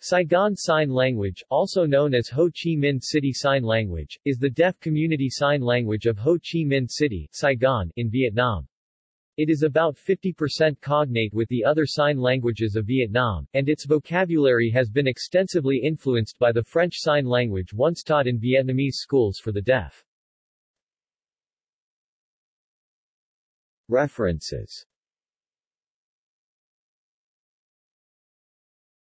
Saigon Sign Language, also known as Ho Chi Minh City Sign Language, is the deaf community sign language of Ho Chi Minh City, Saigon, in Vietnam. It is about 50% cognate with the other sign languages of Vietnam, and its vocabulary has been extensively influenced by the French Sign Language once taught in Vietnamese schools for the deaf. References